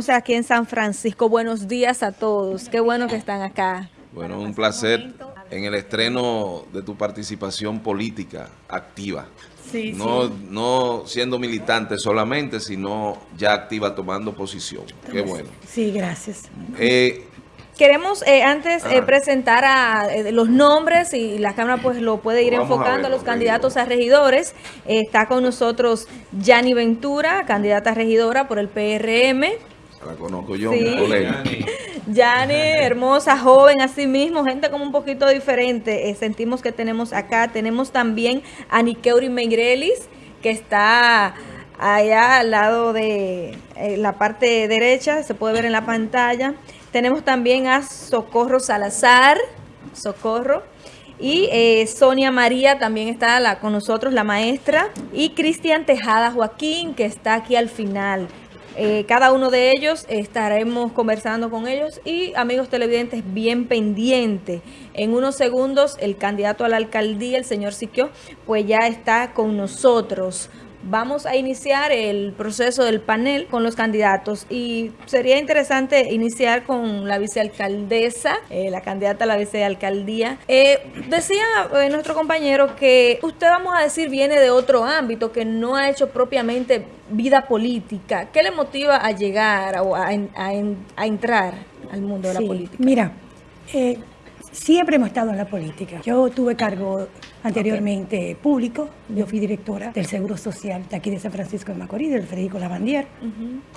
sea, aquí en San Francisco. Buenos días a todos. Qué bueno que están acá. Bueno, un placer en el estreno de tu participación política activa. Sí, no, sí. no siendo militante solamente, sino ya activa tomando posición. Qué bueno. Sí, gracias. Eh, Queremos eh, antes eh, presentar a eh, los nombres y la Cámara pues lo puede ir Vamos a enfocando a, ver los los candidatos a regidores. Eh, está con nosotros Yanni Ventura, candidata a regidora por el PRM. La conozco yo, Sí. mi colega. Yani, hermosa, joven, así mismo, gente como un poquito diferente. eh, sentimos que tenemos acá. Tenemos también a Nikeuri Meirelis, que está allá al lado de eh, la parte derecha, se puede ver en la pantalla. Tenemos también a Socorro Salazar, Socorro. Y eh, Sonia María también está la, con nosotros, la maestra. Y Cristian Tejada Joaquín, que está aquí al final. Eh, cada uno de ellos estaremos conversando con ellos y amigos televidentes bien pendiente. En unos segundos el candidato a la alcaldía, el señor Siquio, pues ya está con nosotros. Vamos a iniciar el proceso del panel con los candidatos y sería interesante iniciar con la vicealcaldesa, eh, la candidata a la vicealcaldía. Eh, decía eh, nuestro compañero que usted, vamos a decir, viene de otro ámbito, que no ha hecho propiamente vida política. ¿Qué le motiva a llegar o a, en- a en- a entrar al mundo de la política? Mira, eh, siempre hemos estado en la política. Yo tuve cargo anteriormente público. Yo fui directora del Seguro Social de aquí de San Francisco de Macorís, del Federico Lavandier,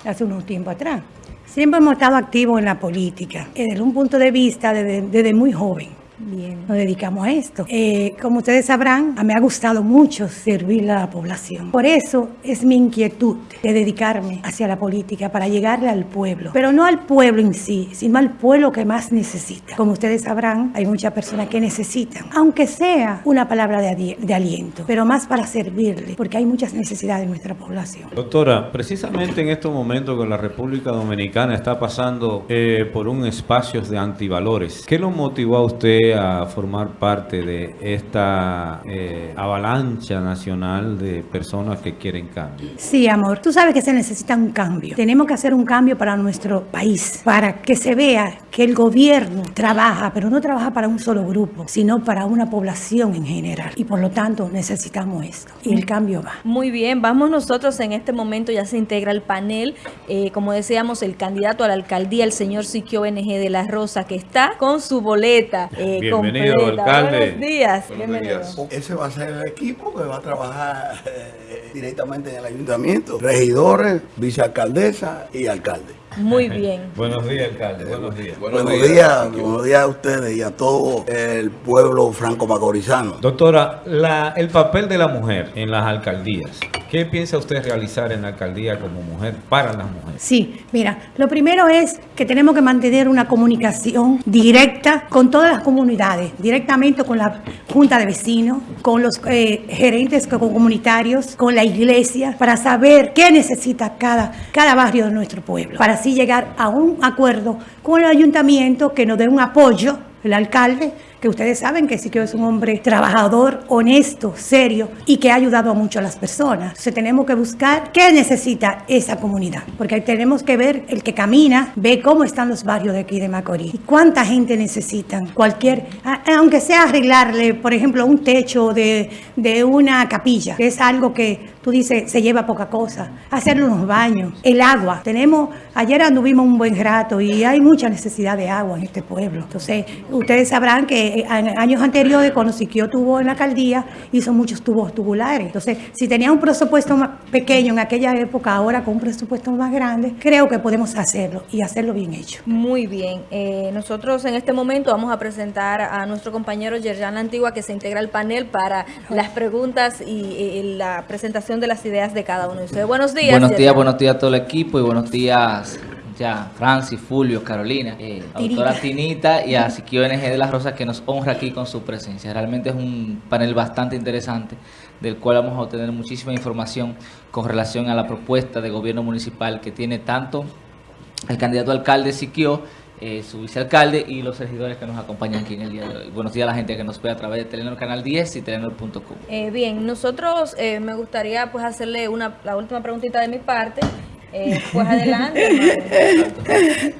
hace unos tiempo atrás. Siempre hemos estado activos en la política, desde un punto de vista desde, desde muy joven. Bien. Nos dedicamos a esto. Eh, como ustedes sabrán, a mí me ha gustado mucho servir a la población. Por eso es mi inquietud de dedicarme hacia la política para llegarle al pueblo. Pero no al pueblo en sí, sino al pueblo que más necesita. Como ustedes sabrán, hay muchas personas que necesitan, aunque sea una palabra de aliento, pero más para servirle, porque hay muchas necesidades en nuestra población. Doctora, precisamente en estos momentos que la República Dominicana está pasando eh, por un espacio de antivalores, ¿qué lo motivó a usted a formar parte de esta eh, avalancha nacional de personas que quieren cambio? Sí, amor, tú sabes que se necesita un cambio. Tenemos que hacer un cambio para nuestro país, para que se vea que el gobierno trabaja, pero no trabaja para un solo grupo, sino para una población en general. Y por lo tanto necesitamos esto. Y el cambio va. Muy bien, vamos nosotros en este momento, ya se integra el panel, eh, como decíamos, el candidato a la alcaldía, el señor Siquio BNG de la Rosa, que está con su boleta eh, Bienvenido, completa. alcalde. Buenos días, Buenos bienvenido. días. Ese va a ser el equipo que va a trabajar eh, directamente en el ayuntamiento. Regidores, vicealcaldesa y alcalde. Muy bien. Buenos días, alcalde. Buenos días. Buenos, días, buenos días a ustedes y a todo el pueblo franco-macorizano. Doctora, la- el papel de la mujer en las alcaldías. ¿Qué piensa usted realizar en la alcaldía como mujer para las mujeres? Sí, mira, lo primero es que tenemos que mantener una comunicación directa con todas las comunidades, directamente con la Junta de Vecinos, con los eh, gerentes co- comunitarios, con la iglesia, para saber qué necesita cada, cada barrio de nuestro pueblo, para así llegar a un acuerdo con el ayuntamiento que nos dé un apoyo, el alcalde, que ustedes saben que sí que es un hombre trabajador, honesto, serio y que ha ayudado mucho a las personas. Entonces tenemos que buscar qué necesita esa comunidad, porque tenemos que ver el que camina, ve cómo están los barrios de aquí de Macorís cuánta gente necesitan, cualquier, aunque sea arreglarle, por ejemplo, un techo de, de una capilla, que es algo que tú dices, se lleva poca cosa, hacerle unos baños, el agua. Tenemos, ayer anduvimos un buen rato y hay mucha necesidad de agua en este pueblo. Entonces, ustedes sabrán que eh, en años anteriores, cuando Siquio tuvo en la alcaldía, hizo muchos tubos tubulares. Entonces, si tenía un presupuesto más pequeño en aquella época, ahora con un presupuesto más grande, creo que podemos hacerlo y hacerlo bien hecho. Muy bien. Eh, nosotros en este momento vamos a presentar a nuestro compañero Yerjan Antigua que se integra al panel para las preguntas y, la presentación de las ideas de cada uno de ustedes. Buenos días. Buenos días, Yerjan. buenos días a todo el equipo y buenos días ya Francis, Fulvio, Carolina, eh, la doctora Tinita y a Siquio NG de las Rosas que nos honra aquí con su presencia. Realmente es un panel bastante interesante del cual vamos a obtener muchísima información con relación a la propuesta de gobierno municipal que tiene tanto el candidato alcalde Siquio, eh, su vicealcalde y los regidores que nos acompañan aquí en el día de hoy. Buenos días a la gente que nos ve a través de Telenor Canal 10 y telenor.com. Eh, bien, nosotros eh, me gustaría pues hacerle una la última preguntita de mi parte Eh, pues adelante.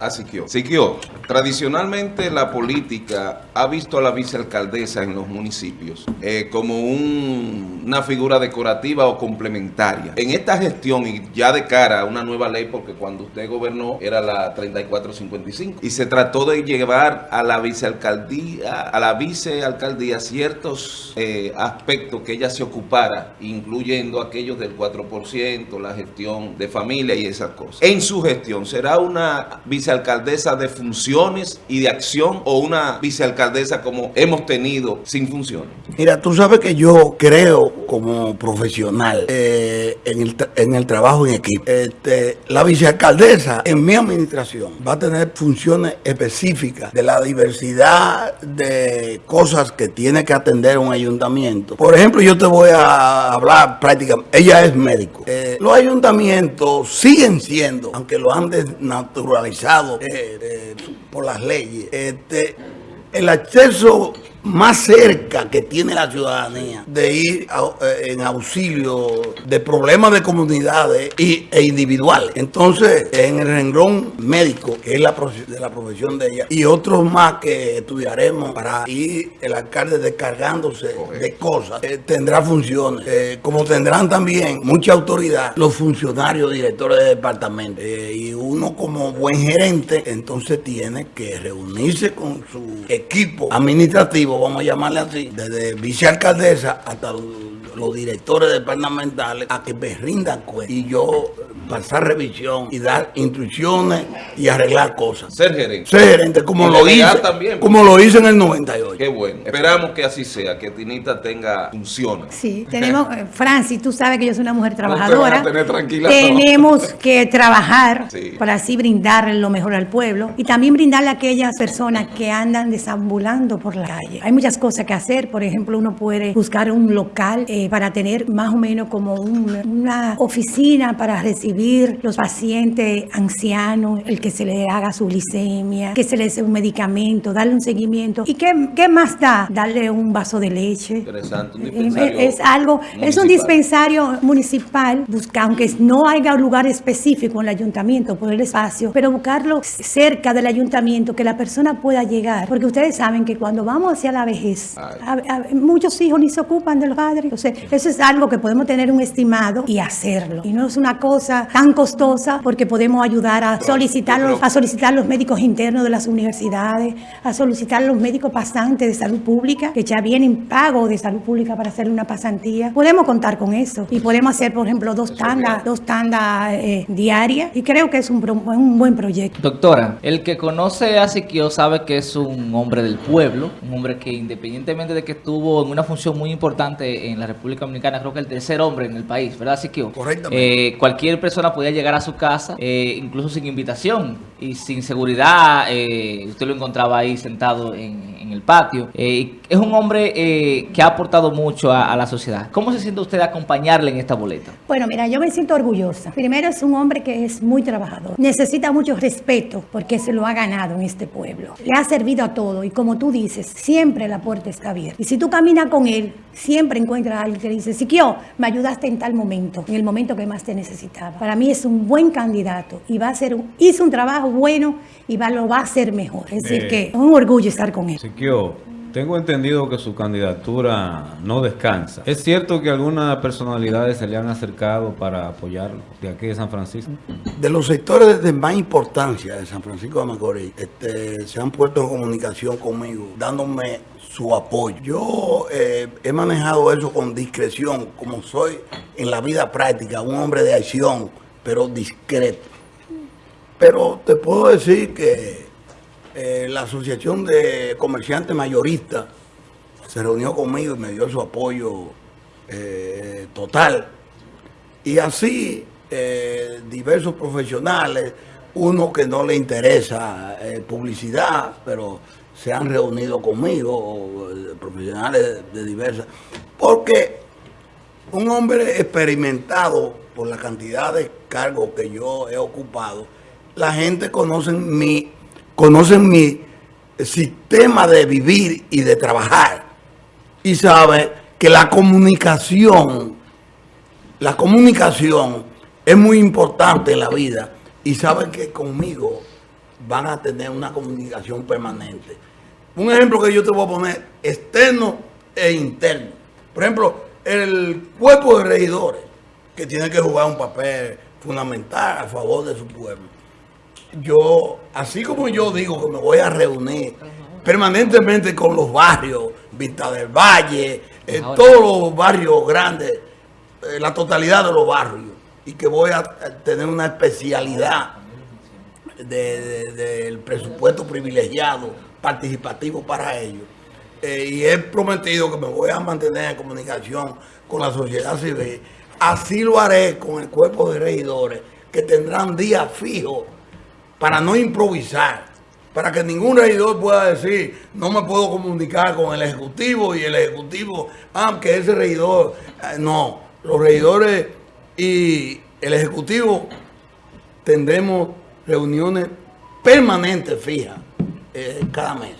A Siquio. Siquio, tradicionalmente la política ha visto a la vicealcaldesa en los municipios eh, como un- una figura decorativa o complementaria. En esta gestión y ya de cara a una nueva ley, porque cuando usted gobernó era la 3455, y se trató de llevar a la vicealcaldía, a la vicealcaldía ciertos eh, aspectos que ella se ocupara, incluyendo aquellos del 4%, la gestión de familia y esas cosas. En su gestión, ¿será una vicealcaldesa de y de acción o una vicealcaldesa como hemos tenido sin funciones? Mira, tú sabes que yo creo como profesional eh, en, el, en el trabajo en equipo. Este, la vicealcaldesa en mi administración va a tener funciones específicas de la diversidad de cosas que tiene que atender un ayuntamiento. Por ejemplo, yo te voy a hablar prácticamente, ella es médico. Eh, los ayuntamientos siguen siendo, aunque lo han desnaturalizado eh, por las leyes, este, el acceso más cerca que tiene la ciudadanía de ir a- eh, en auxilio de problemas de comunidades y, e individuales. Entonces, en el renglón médico, que es la de la profesión de ella, y otros más que estudiaremos para ir el alcalde descargándose de cosas, eh, tendrá funciones, eh, como tendrán también mucha autoridad los funcionarios directores de departamento. Eh, y uno como buen gerente, entonces tiene que reunirse con su equipo administrativo, vamos a llamarle así, desde vicealcaldesa hasta los, directores departamentales, a que me rindan cuenta y yo pasar revisión y dar instrucciones y arreglar cosas. Ser gerente. Ser gerente, como Y lo hice, también. como lo hice en el 98. Qué bueno. Esperamos que así sea, que Tinita tenga funciones. Sí, tenemos, eh, Francis, tú sabes que yo soy una mujer trabajadora. tener tranquila, tenemos que trabajar Sí. para así brindarle lo mejor al pueblo y también brindarle a aquellas personas que andan desambulando por la calle. Hay muchas cosas que hacer, por ejemplo, uno puede buscar un local eh, para tener más o menos como un- una oficina para recibir los pacientes ancianos, el que se le haga su glicemia, que se le dé un medicamento, darle un seguimiento. ¿Y qué, qué más da? Darle un vaso de leche. Interesante, un Eh, dispensario Es algo, es un dispensario municipal, busca, aunque no haya lugar específico en el ayuntamiento por el espacio, pero buscarlo cerca del ayuntamiento, que la persona pueda llegar, porque ustedes saben que cuando vamos hacia la vejez, Ay. a- a- muchos hijos ni se ocupan de los padres, entonces eso es algo que podemos tener un estimado y hacerlo, y no es una cosa tan costosa porque podemos ayudar a solicitar los, a solicitar los médicos internos de las universidades, a solicitar los médicos pasantes de salud pública, que ya vienen pago de salud pública para hacer una pasantía. Podemos contar con eso y podemos hacer, por ejemplo, dos tandas, dos tandas eh, diarias y creo que es un, un buen proyecto. Doctora, el que conoce a Siquio sabe que es un hombre del pueblo, un hombre que independientemente de que estuvo en una función muy importante en la República Dominicana, creo que el tercer hombre en el país, ¿verdad Siquio? Correctamente. Eh, cualquier persona podía llegar a su casa, eh, incluso sin invitación y sin seguridad, eh, usted lo encontraba ahí sentado en, en el patio. Eh, es un hombre eh, que ha aportado mucho a, a la sociedad. ¿Cómo se siente usted acompañarle en esta boleta? Bueno, mira, yo me siento orgullosa. Primero es un hombre que es muy trabajador. Necesita mucho respeto porque se lo ha ganado en este pueblo. Le ha servido a todo y como tú dices, siempre la puerta está abierta. Y si tú caminas con él, siempre encuentras a alguien que dice, Siquio, me ayudaste en tal momento, en el momento que más te necesitaba. Para mí es un buen candidato y va a ser, un- hizo un trabajo bueno y va, lo va a hacer mejor. Es decir, Eh. que es un orgullo estar con él. Tengo entendido que su candidatura no descansa. ¿Es cierto que algunas personalidades se le han acercado para apoyarlo de aquí de San Francisco? de los sectores de más importancia de San Francisco de Macorís, este, se han puesto en comunicación conmigo, dándome su apoyo. Yo eh, he manejado eso con discreción, como soy en la vida práctica, un hombre de acción, pero discreto. Pero te puedo decir que eh, la Asociación de Comerciantes Mayoristas se reunió conmigo y me dio su apoyo eh, total. Y así eh, diversos profesionales, uno que no le interesa publicidad, pero se han reunido conmigo, profesionales de diversas, porque un hombre experimentado por la cantidad de cargos que yo he ocupado, la gente conoce mi, conoce mi sistema de vivir y de trabajar y sabe que la comunicación la comunicación es muy importante en la vida y saben que conmigo van a tener una comunicación permanente. Un ejemplo que yo te voy a poner, externo e interno. Por ejemplo, el cuerpo de regidores, que tiene que jugar un papel fundamental a favor de su pueblo. Yo, así como yo digo que me voy a reunir permanentemente con los barrios, Vista del Valle, eh, todos los barrios grandes, eh, la totalidad de los barrios, y que voy a tener una especialidad del presupuesto privilegiado, participativo para ellos. Eh, y he prometido que me voy a mantener en comunicación con la sociedad civil. Así lo haré con el cuerpo de regidores, que tendrán días fijos para no improvisar, para que ningún regidor pueda decir, no me puedo comunicar con el Ejecutivo y el Ejecutivo, ah, que ese regidor, eh, no, los regidores y el Ejecutivo tendremos reuniones permanentes fijas eh, cada mes.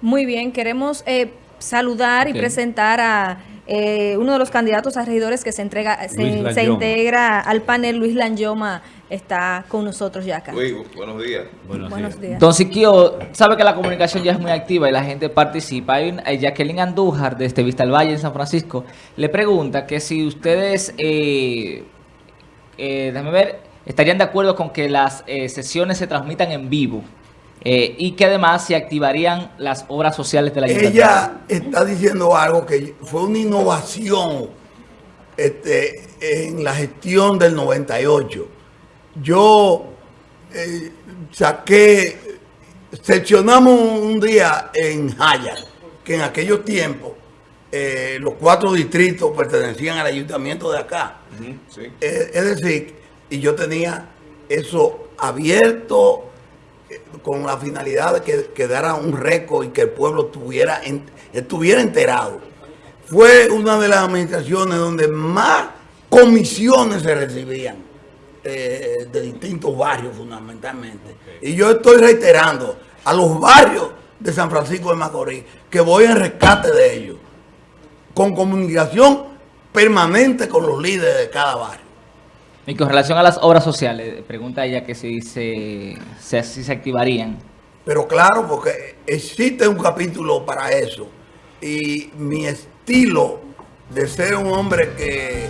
Muy bien, queremos eh, saludar y presentar a eh, uno de los candidatos a regidores que se entrega se, se integra al panel, Luis Lanyoma está con nosotros ya acá. Luis, buenos días. Buenos, días. Don Siquio, sabe que la comunicación ya es muy activa y la gente participa. Hay un, Jacqueline Andújar, de este Vista al Valle, en San Francisco, le pregunta que si ustedes, eh, eh, déjame ver, estarían de acuerdo con que las eh, sesiones se transmitan en vivo. Eh, y que además se activarían las obras sociales de la Ella está diciendo algo que fue una innovación este, en la gestión del 98 yo eh, saqué, seccionamos un día en Jaya, que en aquellos tiempos eh, los cuatro distritos pertenecían al ayuntamiento de acá. Eh, es decir, y yo tenía eso abierto con la finalidad de que quedara un récord y que el pueblo estuviera, estuviera enterado. Fue una de las administraciones donde más comisiones se recibían. Eh, de distintos barrios fundamentalmente. Y yo estoy reiterando a los barrios de San Francisco de Macorís que voy en rescate de ellos, con comunicación permanente con los líderes de cada barrio. Y con relación a las obras sociales, pregunta ella que si se, si se activarían. Pero claro, porque existe un capítulo para eso. Y mi estilo de ser un hombre que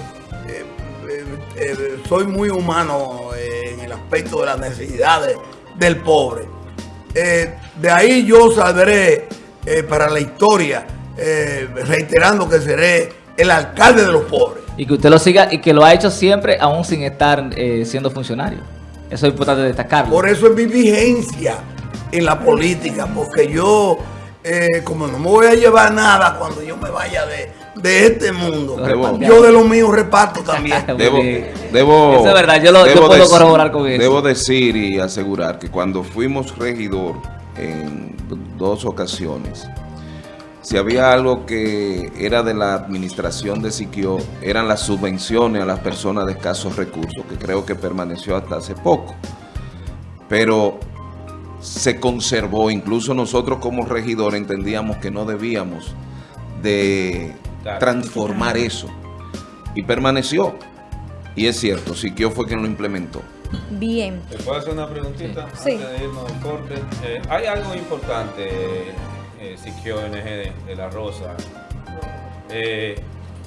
eh, soy muy humano eh, en el aspecto de las necesidades del pobre. Eh, de ahí yo saldré para la historia, reiterando que seré el alcalde de los pobres. Y que usted lo siga y que lo ha hecho siempre, aún sin estar siendo funcionario. Eso es importante destacarlo. Por eso es mi vigencia en la política, porque yo, como no me voy a llevar nada cuando yo me vaya de, de este mundo. yo de lo mío reparto también. debo, debo, eso es verdad, yo, lo, puedo corroborar con eso. Debo decir y asegurar que cuando fuimos regidor en dos ocasiones, si había algo que era de la administración de Siquio, eran las subvenciones a las personas de escasos recursos, que creo que permaneció hasta hace poco. Pero se conservó, incluso nosotros como regidor entendíamos que no debíamos de transformar eso. Y permaneció. Y es cierto, Siquio fue quien lo implementó. Bien. ¿Me puedo hacer una preguntita sí. antes de irnos al corte? Eh, hay algo importante, eh, Siquio NG de, La Rosa, eh,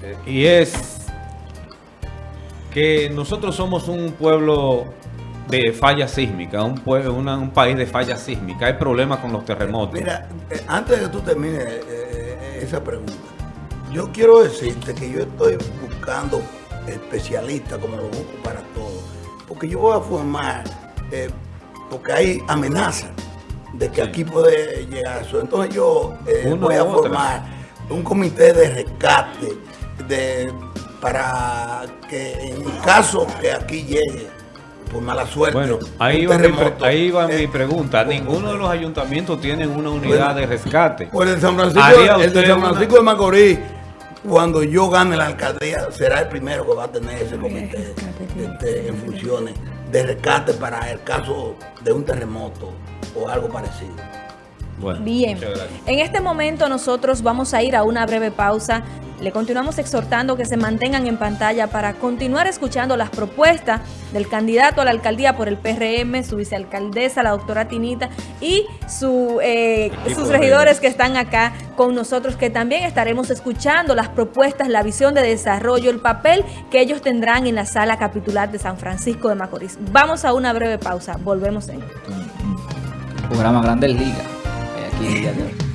eh, y es que nosotros somos un pueblo de falla sísmica, un, pueblo, un país de falla sísmica. Hay problemas con los terremotos. Mira, antes de que tú termines esa pregunta, yo quiero decirte que yo estoy buscando especialistas como lo busco para todo. Porque yo voy a formar, eh, porque hay amenazas de que aquí puede llegar eso. Entonces yo eh, voy a formar un comité de rescate de, para que en caso que aquí llegue por mala suerte. Bueno, ahí va, mi, ahí va mi eh, pregunta. Ninguno de los ayuntamientos tienen una unidad de rescate. Pues el San Francisco, el de San Francisco de Macorís cuando yo gane la alcaldía, será el primero que va a tener ese comité este, en funciones de rescate para el caso de un terremoto o algo parecido. Bien, en este momento nosotros vamos a ir a una breve pausa le continuamos exhortando que se mantengan en pantalla para continuar escuchando las propuestas del candidato a la alcaldía por el PRM, su vicealcaldesa, la doctora Tinita, y su, eh, sus regidores que están acá con nosotros, que también estaremos escuchando las propuestas, la visión de desarrollo, el papel que ellos tendrán en la sala capitular de San Francisco de Macorís. Vamos a una breve pausa, volvemos en... Programa Grandes Ligas. eh, aquí